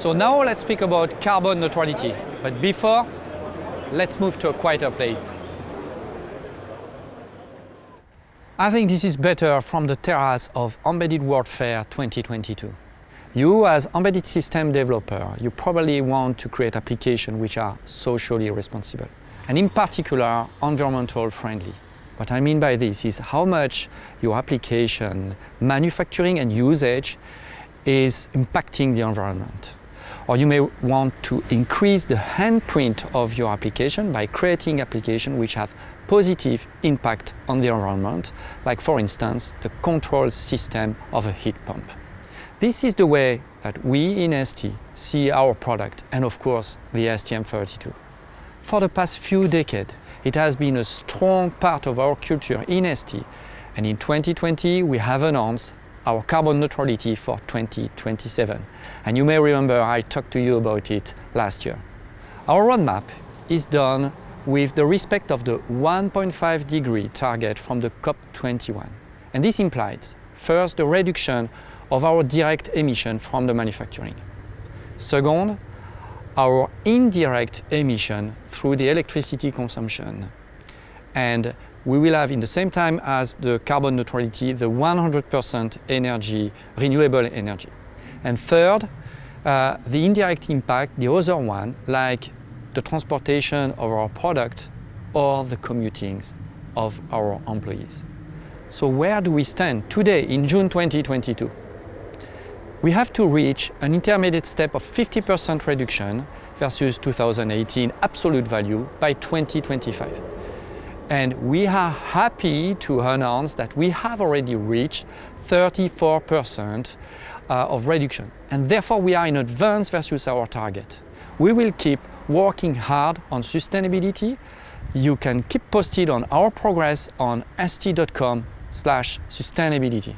So now let's speak about carbon neutrality. But before, let's move to a quieter place. I think this is better from the terrace of Embedded World Fair 2022. You as embedded system developer, you probably want to create applications which are socially responsible and in particular environmental friendly. What I mean by this is how much your application, manufacturing and usage is impacting the environment. Or you may want to increase the handprint of your application by creating applications which have positive impact on the environment, like for instance, the control system of a heat pump. This is the way that we in ST see our product and of course the STM32. For the past few decades, it has been a strong part of our culture in ST and in 2020 we have announced our carbon neutrality for 2027. And you may remember I talked to you about it last year. Our roadmap is done with the respect of the 1.5 degree target from the COP21. And this implies, first, the reduction of our direct emission from the manufacturing. Second, our indirect emission through the electricity consumption. And we will have in the same time as the carbon neutrality the 100% energy, renewable energy. And third, uh, the indirect impact, the other one, like the transportation of our product or the commutings of our employees. So where do we stand today in June 2022? We have to reach an intermediate step of 50% reduction versus 2018 absolute value by 2025. And we are happy to announce that we have already reached 34% uh, of reduction. And therefore we are in advance versus our target. We will keep working hard on sustainability. You can keep posted on our progress on st.com slash sustainability.